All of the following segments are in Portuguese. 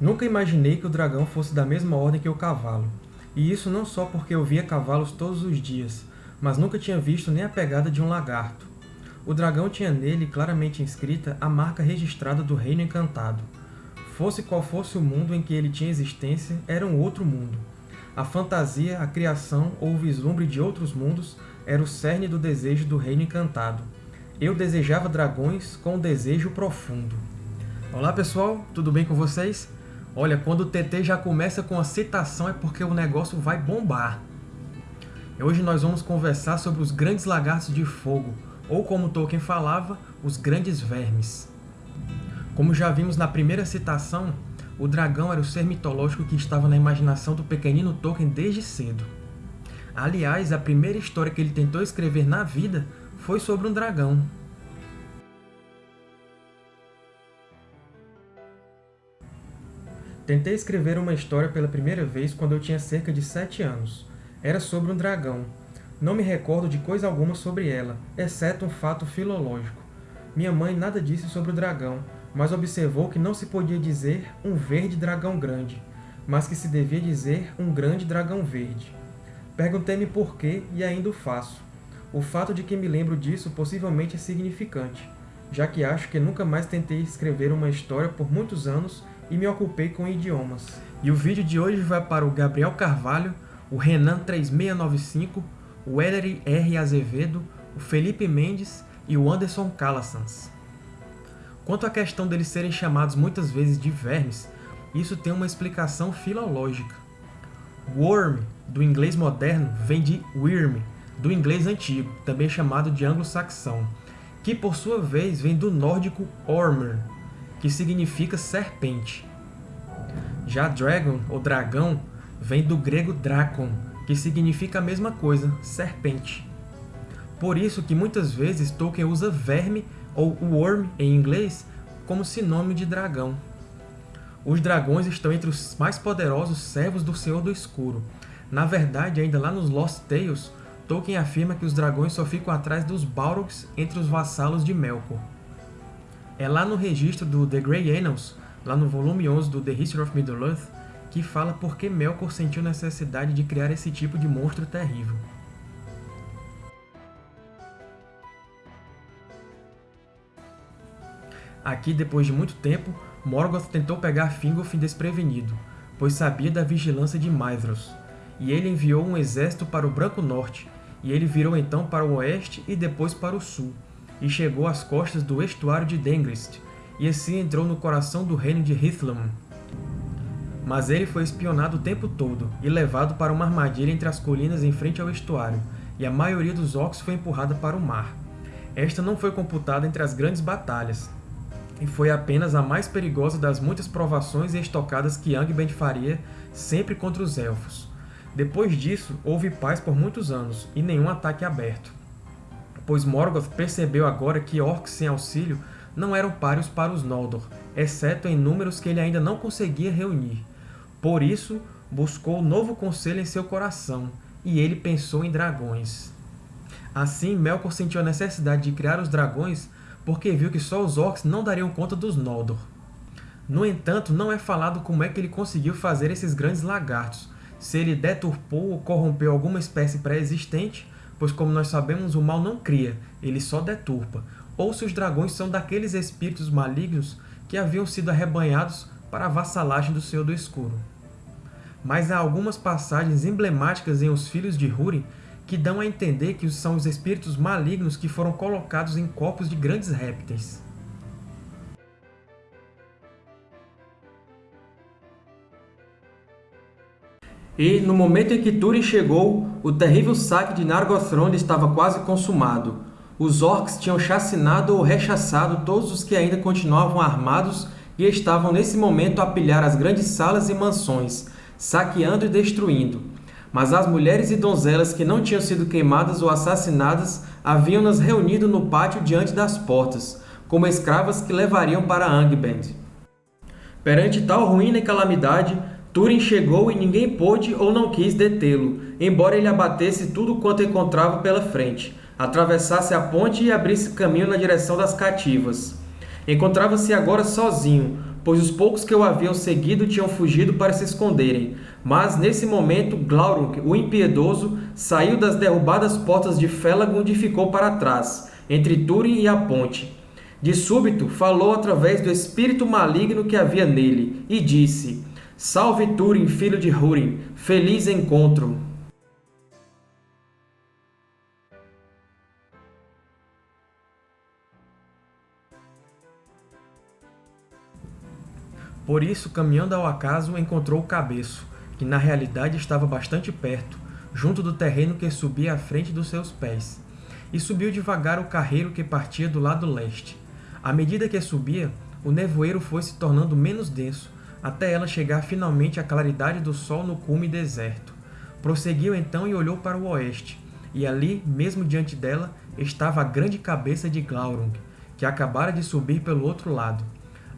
Nunca imaginei que o dragão fosse da mesma ordem que o cavalo. E isso não só porque eu via cavalos todos os dias, mas nunca tinha visto nem a pegada de um lagarto. O dragão tinha nele claramente inscrita a marca registrada do Reino Encantado. Fosse qual fosse o mundo em que ele tinha existência, era um outro mundo. A fantasia, a criação ou o vislumbre de outros mundos era o cerne do desejo do Reino Encantado. Eu desejava dragões com um desejo profundo. Olá pessoal, tudo bem com vocês? Olha, quando o TT já começa com a citação é porque o negócio vai bombar. Hoje nós vamos conversar sobre os grandes lagartos de fogo, ou como Tolkien falava, os grandes vermes. Como já vimos na primeira citação, o dragão era o ser mitológico que estava na imaginação do pequenino Tolkien desde cedo. Aliás, a primeira história que ele tentou escrever na vida foi sobre um dragão, Tentei escrever uma história pela primeira vez quando eu tinha cerca de sete anos. Era sobre um dragão. Não me recordo de coisa alguma sobre ela, exceto um fato filológico. Minha mãe nada disse sobre o dragão, mas observou que não se podia dizer um verde dragão grande, mas que se devia dizer um grande dragão verde. Perguntei-me por quê e ainda o faço. O fato de que me lembro disso possivelmente é significante, já que acho que nunca mais tentei escrever uma história por muitos anos e me ocupei com idiomas. E o vídeo de hoje vai para o Gabriel Carvalho, o Renan3695, o Ellery R. Azevedo, o Felipe Mendes e o Anderson Calassans. Quanto à questão deles serem chamados muitas vezes de vermes, isso tem uma explicação filológica. Worm, do inglês moderno, vem de worm, do inglês antigo, também chamado de anglo-saxão, que por sua vez vem do nórdico ormer, que significa serpente. Já dragon, ou dragão, vem do grego drakon, que significa a mesma coisa, serpente. Por isso que muitas vezes Tolkien usa verme, ou worm em inglês, como sinônimo de dragão. Os dragões estão entre os mais poderosos servos do Senhor do Escuro. Na verdade, ainda lá nos Lost Tales, Tolkien afirma que os dragões só ficam atrás dos Balrogs entre os vassalos de Melkor. É lá no registro do The Grey Annals, lá no volume 11 do The History of Middle-earth, que fala por que Melkor sentiu necessidade de criar esse tipo de monstro terrível. Aqui, depois de muito tempo, Morgoth tentou pegar Fingolfin desprevenido, pois sabia da vigilância de Maedhros, e ele enviou um exército para o Branco Norte, e ele virou então para o oeste e depois para o sul, e chegou às costas do estuário de Dengrist, e assim entrou no coração do reino de Hithlum. Mas ele foi espionado o tempo todo, e levado para uma armadilha entre as colinas em frente ao estuário, e a maioria dos orcs foi empurrada para o mar. Esta não foi computada entre as grandes batalhas, e foi apenas a mais perigosa das muitas provações e estocadas que Angband faria sempre contra os Elfos. Depois disso, houve paz por muitos anos, e nenhum ataque aberto pois Morgoth percebeu agora que orcs sem auxílio não eram páreos para os Noldor, exceto em números que ele ainda não conseguia reunir. Por isso, buscou novo conselho em seu coração, e ele pensou em dragões. Assim, Melkor sentiu a necessidade de criar os dragões porque viu que só os orcs não dariam conta dos Noldor. No entanto, não é falado como é que ele conseguiu fazer esses grandes lagartos, se ele deturpou ou corrompeu alguma espécie pré-existente, pois como nós sabemos, o mal não cria, ele só deturpa, ou se os dragões são daqueles espíritos malignos que haviam sido arrebanhados para a vassalagem do Senhor do Escuro. Mas há algumas passagens emblemáticas em Os Filhos de Húrin que dão a entender que são os espíritos malignos que foram colocados em corpos de grandes répteis. E, no momento em que Túrin chegou, o terrível saque de Nargothrond estava quase consumado. Os orcs tinham chacinado ou rechaçado todos os que ainda continuavam armados e estavam nesse momento a pilhar as grandes salas e mansões, saqueando e destruindo. Mas as mulheres e donzelas que não tinham sido queimadas ou assassinadas haviam-nas reunido no pátio diante das portas, como escravas que levariam para Angband. Perante tal ruína e calamidade, Túrin chegou e ninguém pôde ou não quis detê-lo, embora ele abatesse tudo quanto encontrava pela frente, atravessasse a ponte e abrisse caminho na direção das cativas. Encontrava-se agora sozinho, pois os poucos que o haviam seguido tinham fugido para se esconderem. Mas, nesse momento, Glaurung, o impiedoso, saiu das derrubadas portas de Felagund e ficou para trás, entre Túrin e a ponte. De súbito, falou através do espírito maligno que havia nele, e disse, Salve Túrin, filho de Húrin, feliz encontro! Por isso, caminhando ao acaso, encontrou o cabeço, que na realidade estava bastante perto, junto do terreno que subia à frente dos seus pés. E subiu devagar o carreiro que partia do lado leste. À medida que subia, o nevoeiro foi se tornando menos denso, até ela chegar finalmente à claridade do sol no cume deserto. Prosseguiu então e olhou para o oeste, e ali, mesmo diante dela, estava a grande cabeça de Glaurung, que acabara de subir pelo outro lado.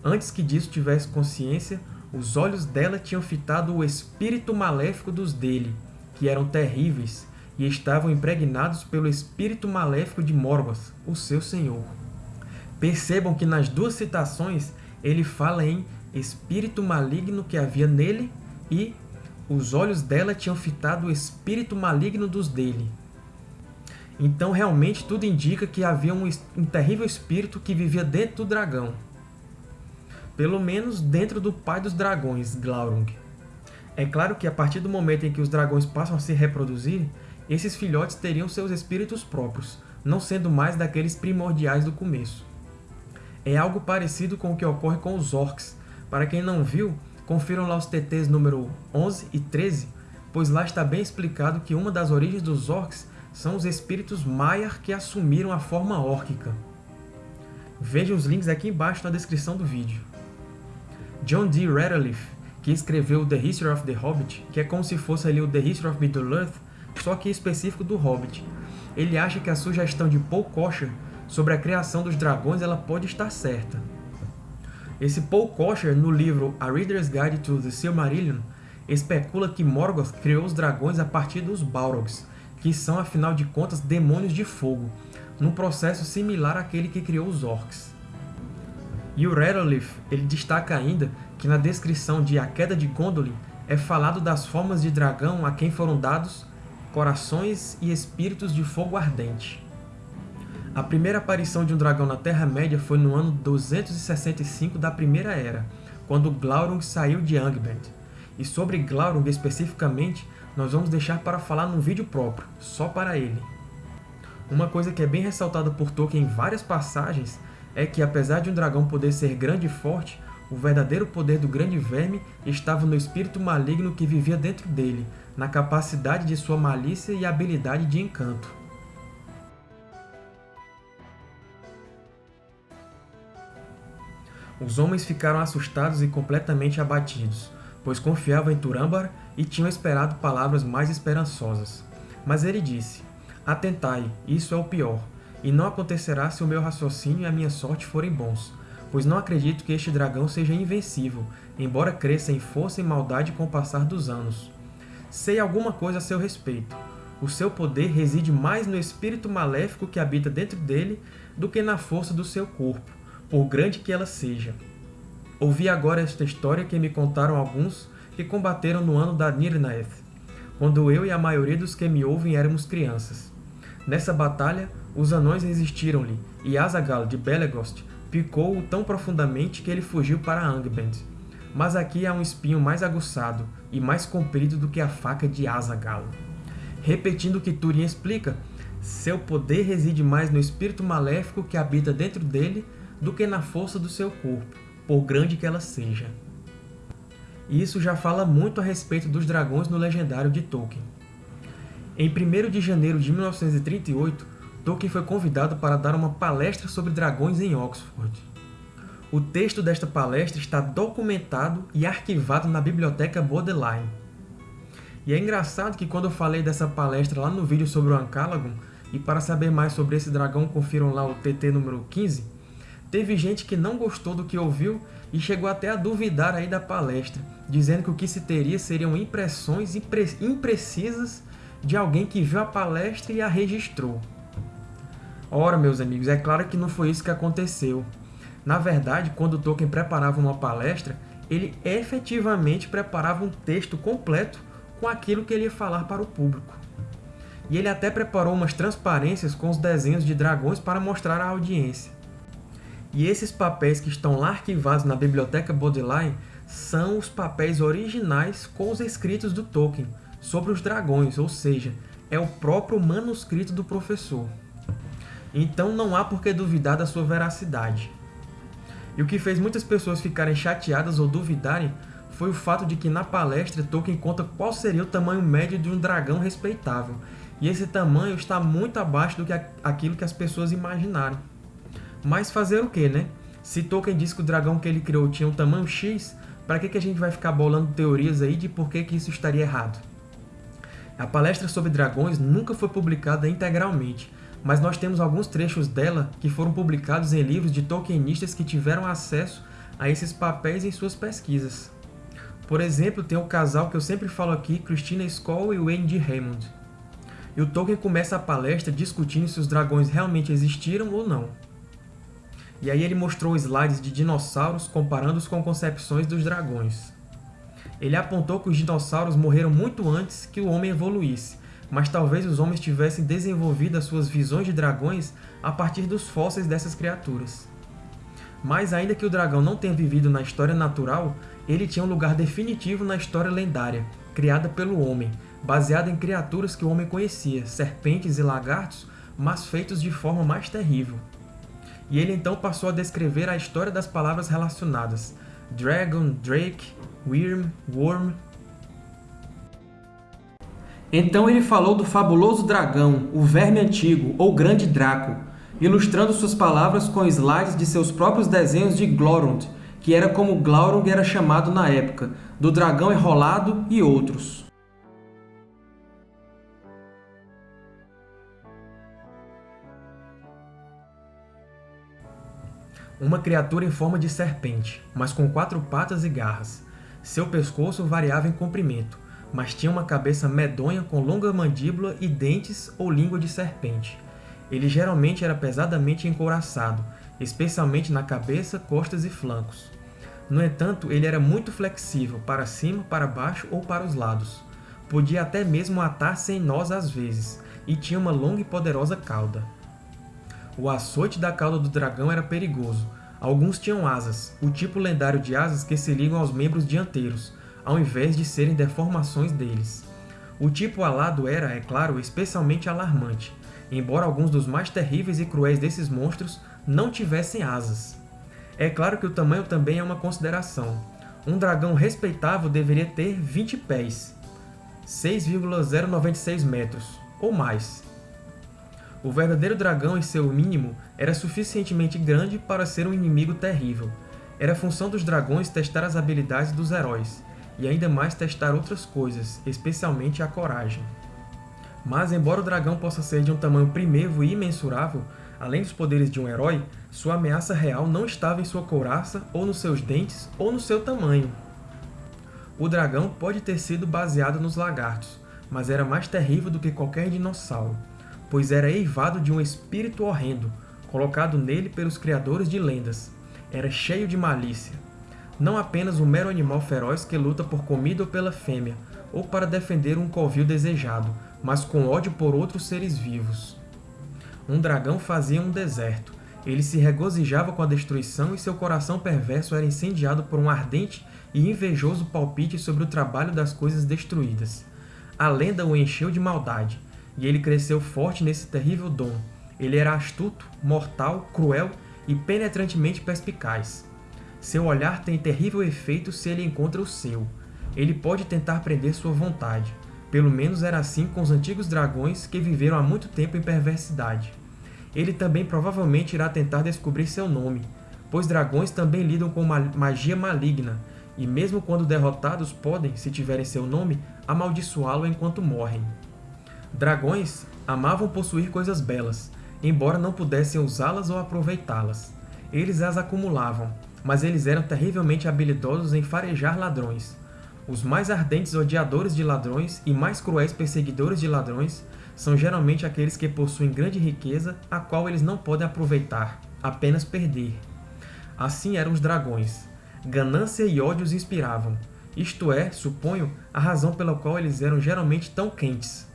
Antes que disso tivesse consciência, os olhos dela tinham fitado o espírito maléfico dos dele, que eram terríveis, e estavam impregnados pelo espírito maléfico de Morgoth, o seu senhor. Percebam que nas duas citações ele fala em espírito maligno que havia nele e os olhos dela tinham fitado o espírito maligno dos dele. Então, realmente, tudo indica que havia um, um terrível espírito que vivia dentro do dragão pelo menos dentro do pai dos dragões, Glaurung. É claro que a partir do momento em que os dragões passam a se reproduzir, esses filhotes teriam seus espíritos próprios, não sendo mais daqueles primordiais do começo. É algo parecido com o que ocorre com os orcs. Para quem não viu, confiram lá os TTs número 11 e 13, pois lá está bem explicado que uma das origens dos orcs são os espíritos Maiar que assumiram a forma órquica. Veja os links aqui embaixo na descrição do vídeo. John D. Radcliffe, que escreveu The History of the Hobbit, que é como se fosse ali o The History of Middle-earth, só que específico do Hobbit. Ele acha que a sugestão de Paul Kosher sobre a criação dos dragões ela pode estar certa. Esse Paul Kosher, no livro A Reader's Guide to the Silmarillion, especula que Morgoth criou os dragões a partir dos Balrogs, que são, afinal de contas, demônios de fogo, num processo similar àquele que criou os Orcs. E o Radcliffe ele destaca ainda que na descrição de A Queda de Gondolin é falado das formas de dragão a quem foram dados corações e espíritos de fogo ardente. A primeira aparição de um dragão na Terra-média foi no ano 265 da Primeira Era, quando Glaurung saiu de Angband. E sobre Glaurung especificamente, nós vamos deixar para falar num vídeo próprio, só para ele. Uma coisa que é bem ressaltada por Tolkien em várias passagens é que, apesar de um dragão poder ser grande e forte, o verdadeiro poder do grande verme estava no espírito maligno que vivia dentro dele, na capacidade de sua malícia e habilidade de encanto. Os homens ficaram assustados e completamente abatidos, pois confiavam em Turambar e tinham esperado palavras mais esperançosas. Mas ele disse, Atentai, isso é o pior. E não acontecerá se o meu raciocínio e a minha sorte forem bons, pois não acredito que este dragão seja invencível, embora cresça em força e maldade com o passar dos anos. Sei alguma coisa a seu respeito. O seu poder reside mais no espírito maléfico que habita dentro dele do que na força do seu corpo, por grande que ela seja. Ouvi agora esta história que me contaram alguns que combateram no ano da Nirnaeth, quando eu e a maioria dos que me ouvem éramos crianças. Nessa batalha, os anões resistiram-lhe, e Azaghal de Belegost picou-o tão profundamente que ele fugiu para Angband. Mas aqui há um espinho mais aguçado e mais comprido do que a faca de Azaghal. Repetindo o que Túrin explica, seu poder reside mais no espírito maléfico que habita dentro dele do que na força do seu corpo, por grande que ela seja. Isso já fala muito a respeito dos dragões no legendário de Tolkien. Em 1 de janeiro de 1938, Tolkien foi convidado para dar uma palestra sobre dragões em Oxford. O texto desta palestra está documentado e arquivado na Biblioteca Bodleian. E é engraçado que quando eu falei dessa palestra lá no vídeo sobre o Ancalagon, e para saber mais sobre esse dragão confiram lá o TT número 15, teve gente que não gostou do que ouviu e chegou até a duvidar aí da palestra, dizendo que o que se teria seriam impressões impre imprecisas de alguém que viu a palestra e a registrou. Ora, meus amigos, é claro que não foi isso que aconteceu. Na verdade, quando Tolkien preparava uma palestra, ele efetivamente preparava um texto completo com aquilo que ele ia falar para o público. E ele até preparou umas transparências com os desenhos de dragões para mostrar à audiência. E esses papéis que estão lá arquivados na Biblioteca Bodleian são os papéis originais com os escritos do Tolkien sobre os dragões, ou seja, é o próprio manuscrito do professor. Então não há por que duvidar da sua veracidade. E o que fez muitas pessoas ficarem chateadas ou duvidarem foi o fato de que na palestra Tolkien conta qual seria o tamanho médio de um dragão respeitável, e esse tamanho está muito abaixo do que aquilo que as pessoas imaginaram. Mas fazer o que, né? Se Tolkien disse que o dragão que ele criou tinha um tamanho X, para que, que a gente vai ficar bolando teorias aí de por que, que isso estaria errado? A palestra sobre dragões nunca foi publicada integralmente, mas nós temos alguns trechos dela que foram publicados em livros de Tolkienistas que tiveram acesso a esses papéis em suas pesquisas. Por exemplo, tem o casal que eu sempre falo aqui, Christina Skoll e Wayne D. Raymond. E o Tolkien começa a palestra discutindo se os dragões realmente existiram ou não. E aí ele mostrou slides de dinossauros comparando-os com concepções dos dragões. Ele apontou que os dinossauros morreram muito antes que o homem evoluísse, mas talvez os homens tivessem desenvolvido as suas visões de dragões a partir dos fósseis dessas criaturas. Mas ainda que o dragão não tenha vivido na história natural, ele tinha um lugar definitivo na história lendária, criada pelo homem, baseada em criaturas que o homem conhecia, serpentes e lagartos, mas feitos de forma mais terrível. E ele então passou a descrever a história das palavras relacionadas, Dragon, Drake, Wyrm, Worm. Então ele falou do fabuloso dragão, o verme antigo, ou grande Draco, ilustrando suas palavras com slides de seus próprios desenhos de Glorund, que era como Glaurung era chamado na época, do dragão enrolado e outros. Uma criatura em forma de serpente, mas com quatro patas e garras. Seu pescoço variava em comprimento, mas tinha uma cabeça medonha com longa mandíbula e dentes ou língua de serpente. Ele geralmente era pesadamente encouraçado, especialmente na cabeça, costas e flancos. No entanto, ele era muito flexível, para cima, para baixo ou para os lados. Podia até mesmo atar-se em nós às vezes, e tinha uma longa e poderosa cauda. O açoite da cauda do dragão era perigoso. Alguns tinham asas, o tipo lendário de asas que se ligam aos membros dianteiros, ao invés de serem deformações deles. O tipo alado era, é claro, especialmente alarmante, embora alguns dos mais terríveis e cruéis desses monstros não tivessem asas. É claro que o tamanho também é uma consideração. Um dragão respeitável deveria ter 20 pés, 6,096 metros, ou mais. O verdadeiro dragão em seu mínimo era suficientemente grande para ser um inimigo terrível. Era função dos dragões testar as habilidades dos heróis, e ainda mais testar outras coisas, especialmente a coragem. Mas, embora o dragão possa ser de um tamanho primevo e imensurável, além dos poderes de um herói, sua ameaça real não estava em sua couraça, ou nos seus dentes, ou no seu tamanho. O dragão pode ter sido baseado nos lagartos, mas era mais terrível do que qualquer dinossauro, pois era eivado de um espírito horrendo, colocado nele pelos criadores de lendas. Era cheio de malícia. Não apenas um mero animal feroz que luta por comida ou pela fêmea, ou para defender um covil desejado, mas com ódio por outros seres vivos. Um dragão fazia um deserto. Ele se regozijava com a destruição e seu coração perverso era incendiado por um ardente e invejoso palpite sobre o trabalho das coisas destruídas. A lenda o encheu de maldade, e ele cresceu forte nesse terrível dom. Ele era astuto, mortal, cruel e penetrantemente perspicaz. Seu olhar tem terrível efeito se ele encontra o seu. Ele pode tentar prender sua vontade. Pelo menos era assim com os antigos dragões que viveram há muito tempo em perversidade ele também provavelmente irá tentar descobrir seu nome, pois dragões também lidam com magia maligna, e mesmo quando derrotados podem, se tiverem seu nome, amaldiçoá-lo enquanto morrem. Dragões amavam possuir coisas belas, embora não pudessem usá-las ou aproveitá-las. Eles as acumulavam, mas eles eram terrivelmente habilidosos em farejar ladrões. Os mais ardentes odiadores de ladrões e mais cruéis perseguidores de ladrões são geralmente aqueles que possuem grande riqueza, a qual eles não podem aproveitar, apenas perder. Assim eram os dragões. Ganância e ódio os inspiravam. Isto é, suponho, a razão pela qual eles eram geralmente tão quentes.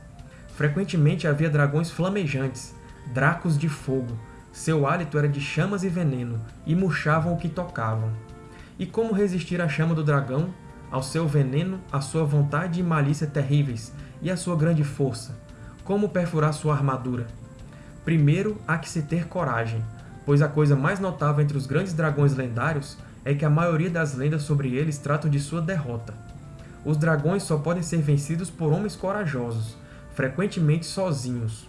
Frequentemente havia dragões flamejantes, dracos de fogo. Seu hálito era de chamas e veneno, e murchavam o que tocavam. E como resistir à chama do dragão, ao seu veneno, à sua vontade e malícia terríveis, e à sua grande força? Como perfurar sua armadura? Primeiro, há que se ter coragem, pois a coisa mais notável entre os grandes dragões lendários é que a maioria das lendas sobre eles tratam de sua derrota. Os dragões só podem ser vencidos por homens corajosos, frequentemente sozinhos.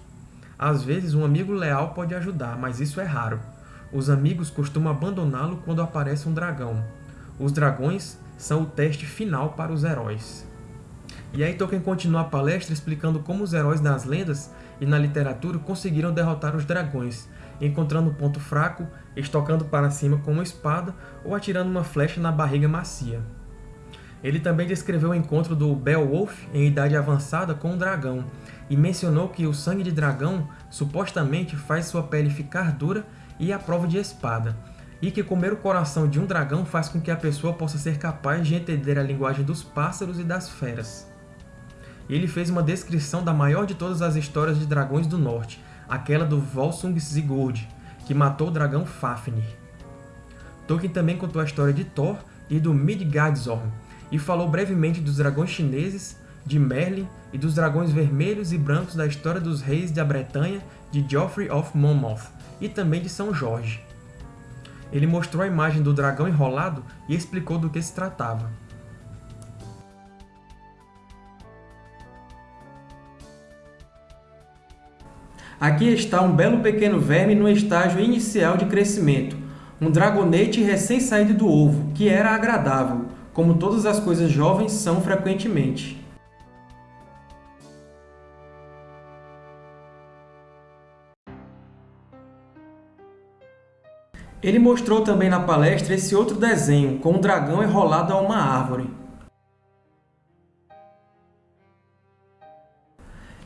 Às vezes um amigo leal pode ajudar, mas isso é raro. Os amigos costumam abandoná-lo quando aparece um dragão. Os dragões são o teste final para os heróis. E aí Tolkien continua a palestra explicando como os heróis nas lendas e na literatura conseguiram derrotar os dragões, encontrando um ponto fraco, estocando para cima com uma espada ou atirando uma flecha na barriga macia. Ele também descreveu o encontro do Beowulf em idade avançada com um dragão, e mencionou que o sangue de dragão supostamente faz sua pele ficar dura e à prova de espada, e que comer o coração de um dragão faz com que a pessoa possa ser capaz de entender a linguagem dos pássaros e das feras. Ele fez uma descrição da maior de todas as histórias de dragões do norte, aquela do Volsung Sigurd, que matou o dragão Fafnir. Tolkien também contou a história de Thor e do Midgardsorm, e falou brevemente dos dragões chineses, de Merlin e dos dragões vermelhos e brancos da história dos reis da Bretanha de Geoffrey of Monmouth, e também de São Jorge. Ele mostrou a imagem do dragão enrolado e explicou do que se tratava. Aqui está um belo pequeno verme no estágio inicial de crescimento, um dragonete recém-saído do ovo, que era agradável, como todas as coisas jovens são frequentemente. Ele mostrou também na palestra esse outro desenho, com um dragão enrolado a uma árvore.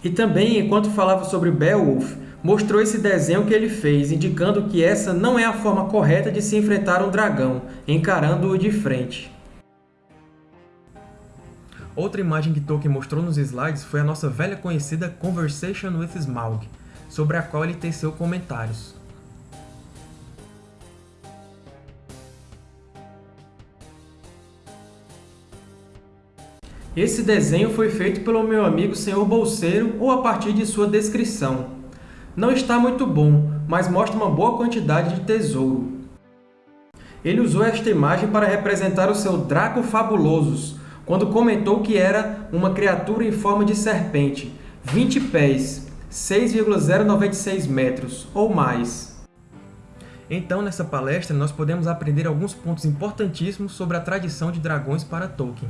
E também, enquanto falava sobre Beowulf, mostrou esse desenho que ele fez, indicando que essa não é a forma correta de se enfrentar um dragão, encarando-o de frente. Outra imagem que Tolkien mostrou nos slides foi a nossa velha conhecida Conversation with Smaug, sobre a qual ele teceu comentários. Esse desenho foi feito pelo meu amigo Sr. Bolseiro ou a partir de sua descrição. Não está muito bom, mas mostra uma boa quantidade de tesouro. Ele usou esta imagem para representar o seu Draco Fabulosos, quando comentou que era uma criatura em forma de serpente, 20 pés, 6,096 metros, ou mais. Então, nessa palestra, nós podemos aprender alguns pontos importantíssimos sobre a tradição de dragões para Tolkien.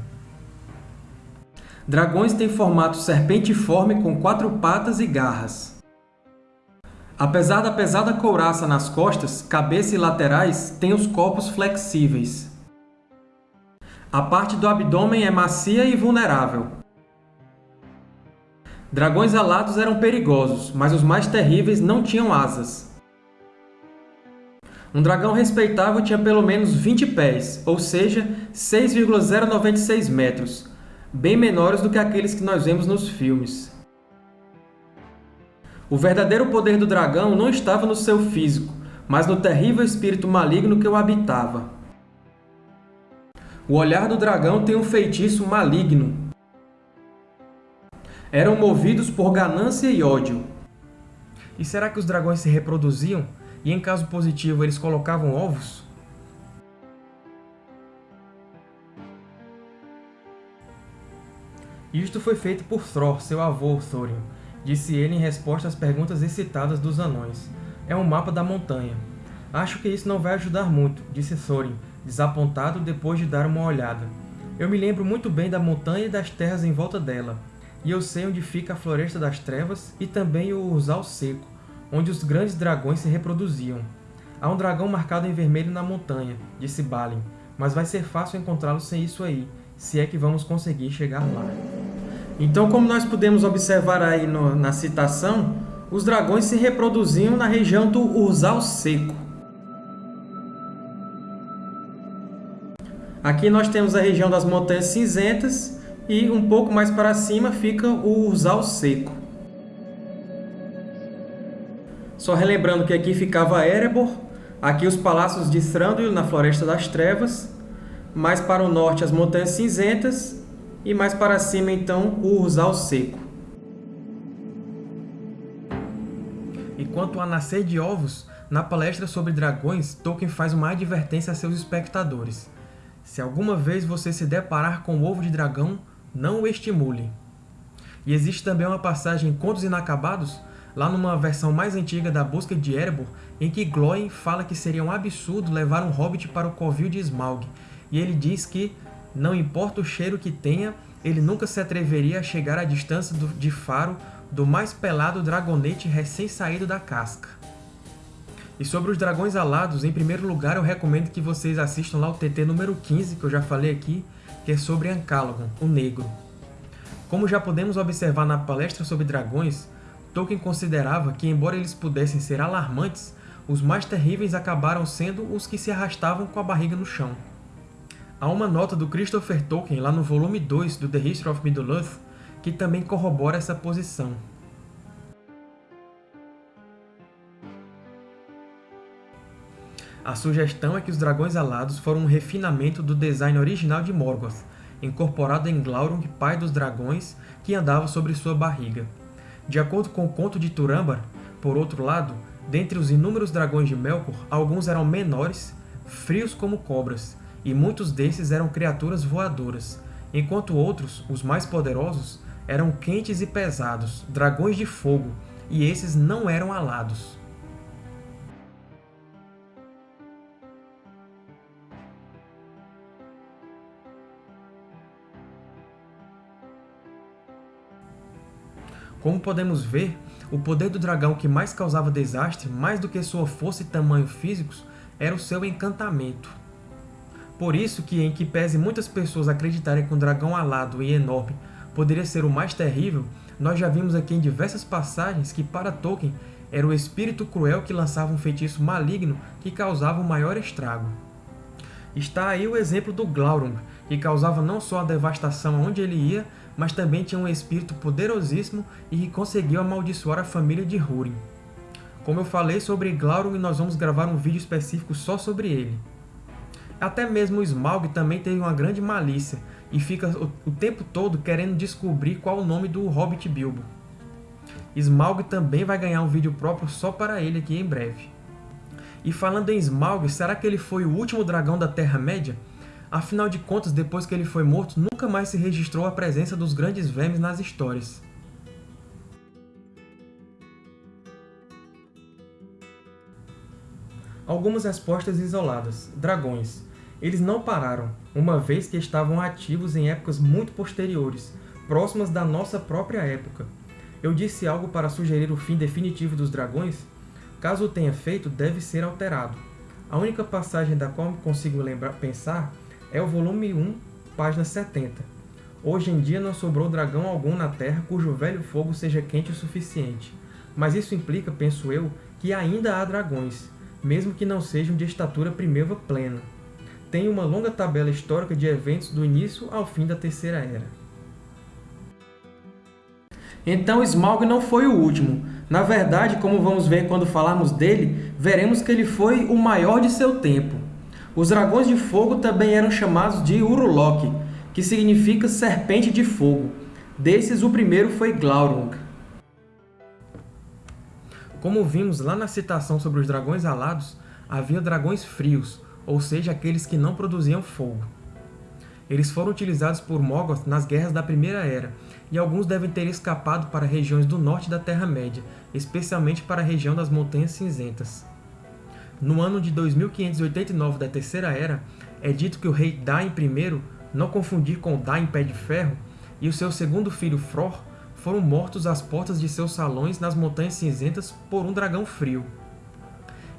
Dragões têm formato serpentiforme com quatro patas e garras. Apesar da pesada couraça nas costas, cabeça e laterais têm os corpos flexíveis. A parte do abdômen é macia e vulnerável. Dragões alados eram perigosos, mas os mais terríveis não tinham asas. Um dragão respeitável tinha pelo menos 20 pés, ou seja, 6,096 metros, bem menores do que aqueles que nós vemos nos filmes. O verdadeiro poder do dragão não estava no seu físico, mas no terrível espírito maligno que o habitava. O olhar do dragão tem um feitiço maligno. Eram movidos por ganância e ódio. E será que os dragões se reproduziam? E em caso positivo, eles colocavam ovos? Isto foi feito por Thror, seu avô Thorin, disse ele em resposta às perguntas excitadas dos anões. É um mapa da montanha. Acho que isso não vai ajudar muito, disse Thorin, desapontado depois de dar uma olhada. Eu me lembro muito bem da montanha e das terras em volta dela, e eu sei onde fica a Floresta das Trevas e também o Urzal Seco, onde os grandes dragões se reproduziam. Há um dragão marcado em vermelho na montanha, disse Balin, mas vai ser fácil encontrá-lo sem isso aí, se é que vamos conseguir chegar lá. Então, como nós podemos observar aí no, na citação, os dragões se reproduziam na região do Urzal Seco. Aqui nós temos a região das Montanhas Cinzentas e um pouco mais para cima fica o Urzal Seco. Só relembrando que aqui ficava Erebor, aqui os palácios de Thranduil na Floresta das Trevas, mais para o norte as Montanhas Cinzentas e mais para cima, então, o Urzal Seco. E quanto a nascer de ovos, na palestra sobre dragões, Tolkien faz uma advertência a seus espectadores. Se alguma vez você se deparar com o ovo de dragão, não o estimule. E existe também uma passagem em Contos Inacabados, lá numa versão mais antiga da Busca de Erebor, em que Glóin fala que seria um absurdo levar um hobbit para o covil de Smaug, e ele diz que, não importa o cheiro que tenha, ele nunca se atreveria a chegar à distância de faro do mais pelado dragonete recém-saído da casca. E sobre os dragões alados, em primeiro lugar eu recomendo que vocês assistam lá o TT número 15, que eu já falei aqui, que é sobre Ancalagon, o Negro. Como já podemos observar na palestra sobre dragões, Tolkien considerava que, embora eles pudessem ser alarmantes, os mais terríveis acabaram sendo os que se arrastavam com a barriga no chão. Há uma nota do Christopher Tolkien lá no volume 2 do The History of Middle-earth que também corrobora essa posição. A sugestão é que os dragões alados foram um refinamento do design original de Morgoth, incorporado em Glaurung, pai dos dragões, que andava sobre sua barriga. De acordo com o conto de Turambar, por outro lado, dentre os inúmeros dragões de Melkor, alguns eram menores, frios como cobras, e muitos desses eram criaturas voadoras, enquanto outros, os mais poderosos, eram quentes e pesados, dragões de fogo, e esses não eram alados. Como podemos ver, o poder do dragão que mais causava desastre, mais do que sua força e tamanho físicos, era o seu encantamento. Por isso que, em que pese muitas pessoas acreditarem que um dragão alado e enorme poderia ser o mais terrível, nós já vimos aqui em diversas passagens que, para Tolkien, era o espírito cruel que lançava um feitiço maligno que causava o maior estrago. Está aí o exemplo do Glaurung, que causava não só a devastação onde ele ia, mas também tinha um espírito poderosíssimo e que conseguiu amaldiçoar a família de Húrin. Como eu falei sobre Glaurung, nós vamos gravar um vídeo específico só sobre ele. Até mesmo Smaug também teve uma grande malícia, e fica o tempo todo querendo descobrir qual o nome do Hobbit Bilbo. Smaug também vai ganhar um vídeo próprio só para ele aqui em breve. E falando em Smaug, será que ele foi o último dragão da Terra-média? Afinal de contas, depois que ele foi morto, nunca mais se registrou a presença dos grandes vermes nas histórias. Algumas respostas isoladas. Dragões. Eles não pararam, uma vez que estavam ativos em épocas muito posteriores, próximas da nossa própria época. Eu disse algo para sugerir o fim definitivo dos dragões? Caso o tenha feito, deve ser alterado. A única passagem da qual consigo lembrar, pensar é o volume 1, página 70. Hoje em dia não sobrou dragão algum na Terra cujo velho fogo seja quente o suficiente. Mas isso implica, penso eu, que ainda há dragões, mesmo que não sejam de estatura primeva plena tem uma longa tabela histórica de eventos do início ao fim da Terceira Era. Então Smaug não foi o último. Na verdade, como vamos ver quando falarmos dele, veremos que ele foi o maior de seu tempo. Os Dragões de Fogo também eram chamados de Urulok, que significa Serpente de Fogo. Desses, o primeiro foi Glaurung. Como vimos lá na citação sobre os dragões alados, havia dragões frios, ou seja, aqueles que não produziam fogo. Eles foram utilizados por Morgoth nas Guerras da Primeira Era, e alguns devem ter escapado para regiões do norte da Terra-média, especialmente para a região das Montanhas Cinzentas. No ano de 2589 da Terceira Era, é dito que o rei Dain I, não confundir com Dain Pé de Ferro, e o seu segundo filho Fror foram mortos às portas de seus salões nas Montanhas Cinzentas por um dragão frio.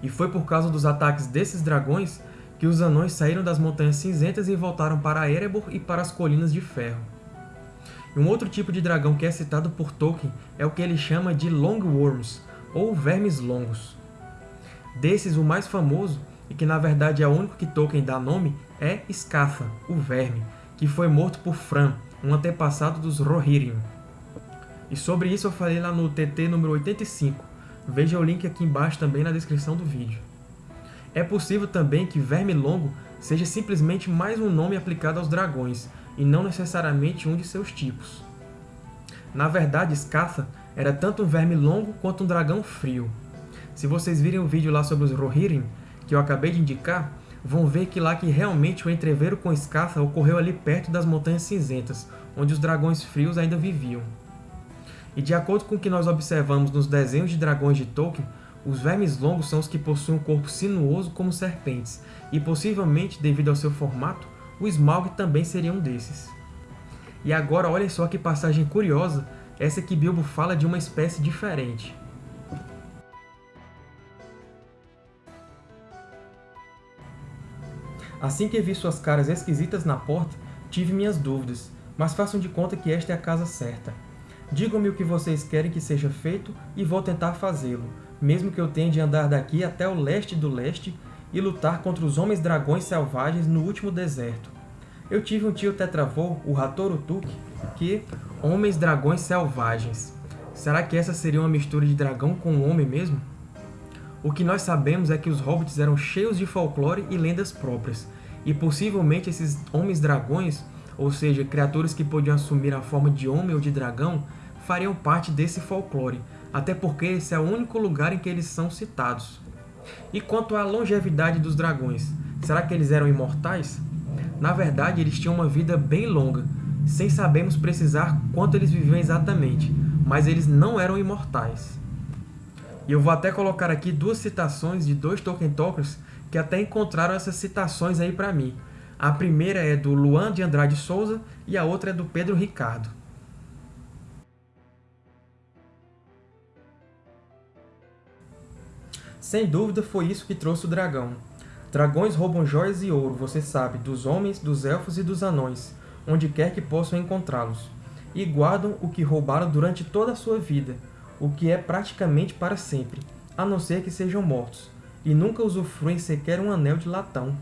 E foi por causa dos ataques desses dragões que os anões saíram das Montanhas Cinzentas e voltaram para Erebor e para as Colinas de Ferro. Um outro tipo de dragão que é citado por Tolkien é o que ele chama de Long Worms, ou Vermes Longos. Desses, o mais famoso, e que na verdade é o único que Tolkien dá nome, é Scatha, o Verme, que foi morto por Fran, um antepassado dos Rohirrim. E sobre isso eu falei lá no TT número 85, veja o link aqui embaixo também na descrição do vídeo. É possível também que Verme Longo seja simplesmente mais um nome aplicado aos dragões, e não necessariamente um de seus tipos. Na verdade, Scatha era tanto um verme longo quanto um dragão frio. Se vocês virem o vídeo lá sobre os Rohirrim, que eu acabei de indicar, vão ver que lá que realmente o entreveiro com Scatha ocorreu ali perto das Montanhas Cinzentas, onde os dragões frios ainda viviam. E de acordo com o que nós observamos nos desenhos de dragões de Tolkien, os vermes longos são os que possuem um corpo sinuoso como serpentes, e possivelmente, devido ao seu formato, o Smaug também seria um desses. E agora olhem só que passagem curiosa, essa que Bilbo fala de uma espécie diferente. Assim que vi suas caras esquisitas na porta, tive minhas dúvidas, mas façam de conta que esta é a casa certa. Digam-me o que vocês querem que seja feito e vou tentar fazê-lo, mesmo que eu tenha de andar daqui até o leste do leste e lutar contra os homens-dragões selvagens no último deserto. Eu tive um tio tetravô, o Rator que... Homens-dragões selvagens. Será que essa seria uma mistura de dragão com homem mesmo? O que nós sabemos é que os hobbits eram cheios de folclore e lendas próprias, e possivelmente esses homens-dragões, ou seja, criaturas que podiam assumir a forma de homem ou de dragão, fariam parte desse folclore, até porque esse é o único lugar em que eles são citados. E quanto à longevidade dos dragões, será que eles eram imortais? Na verdade, eles tinham uma vida bem longa, sem sabermos precisar quanto eles viviam exatamente, mas eles não eram imortais. E eu vou até colocar aqui duas citações de dois Tolkien Talkers que até encontraram essas citações aí para mim. A primeira é do Luan de Andrade Souza e a outra é do Pedro Ricardo. Sem dúvida foi isso que trouxe o dragão. Dragões roubam joias e ouro, você sabe, dos homens, dos elfos e dos anões, onde quer que possam encontrá-los, e guardam o que roubaram durante toda a sua vida, o que é praticamente para sempre, a não ser que sejam mortos, e nunca usufruem sequer um anel de latão.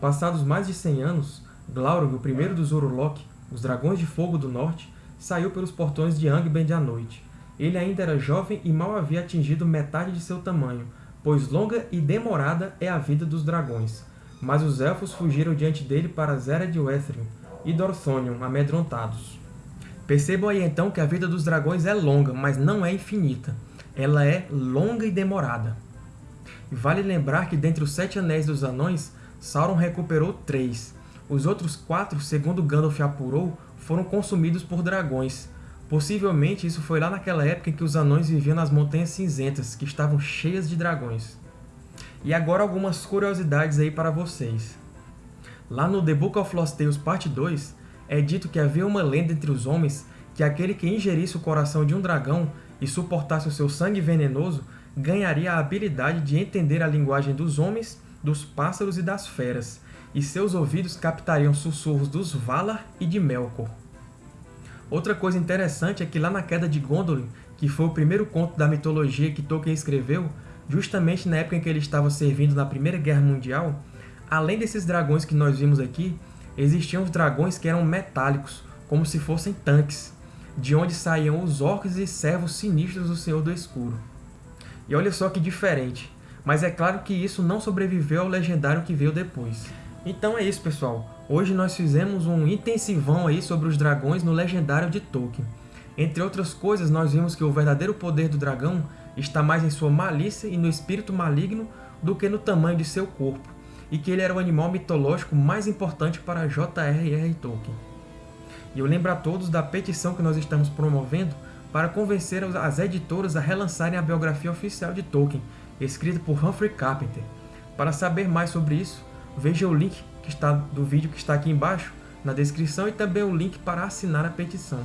Passados mais de 100 anos, Glaurung, o primeiro dos Urulok, os Dragões de Fogo do Norte, saiu pelos portões de Angband à noite. Ele ainda era jovem e mal havia atingido metade de seu tamanho, pois longa e demorada é a vida dos dragões. Mas os Elfos fugiram diante dele para Zera de Wethrin e Dorthonion, amedrontados. Percebam aí então que a vida dos dragões é longa, mas não é infinita. Ela é longa e demorada. Vale lembrar que dentre os Sete Anéis dos Anões, Sauron recuperou três. Os outros quatro, segundo Gandalf apurou, foram consumidos por dragões. Possivelmente isso foi lá naquela época em que os anões viviam nas Montanhas Cinzentas, que estavam cheias de dragões. E agora algumas curiosidades aí para vocês. Lá no The Book of Lost Tales Parte 2, é dito que havia uma lenda entre os homens que aquele que ingerisse o coração de um dragão e suportasse o seu sangue venenoso ganharia a habilidade de entender a linguagem dos homens, dos pássaros e das feras, e seus ouvidos captariam sussurros dos Valar e de Melkor. Outra coisa interessante é que lá na Queda de Gondolin, que foi o primeiro conto da mitologia que Tolkien escreveu, justamente na época em que ele estava servindo na Primeira Guerra Mundial, além desses dragões que nós vimos aqui, existiam os dragões que eram metálicos, como se fossem tanques, de onde saíam os orcs e servos sinistros do Senhor do Escuro. E olha só que diferente, mas é claro que isso não sobreviveu ao legendário que veio depois. Então é isso, pessoal. Hoje nós fizemos um intensivão aí sobre os dragões no Legendário de Tolkien. Entre outras coisas, nós vimos que o verdadeiro poder do dragão está mais em sua malícia e no espírito maligno do que no tamanho de seu corpo, e que ele era o animal mitológico mais importante para J.R.R. Tolkien. E eu lembro a todos da petição que nós estamos promovendo para convencer as editoras a relançarem a biografia oficial de Tolkien, escrita por Humphrey Carpenter. Para saber mais sobre isso, veja o link que está, do vídeo que está aqui embaixo, na descrição, e também o link para assinar a petição.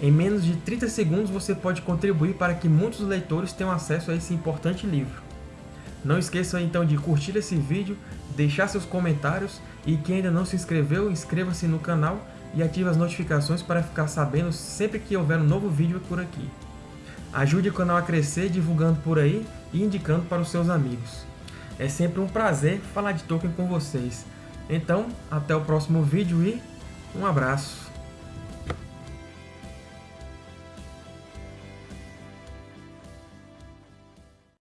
Em menos de 30 segundos você pode contribuir para que muitos leitores tenham acesso a esse importante livro. Não esqueça então de curtir esse vídeo, deixar seus comentários e quem ainda não se inscreveu, inscreva-se no canal e ative as notificações para ficar sabendo sempre que houver um novo vídeo por aqui. Ajude o canal a crescer divulgando por aí e indicando para os seus amigos. É sempre um prazer falar de Tolkien com vocês. Então, até o próximo vídeo e um abraço!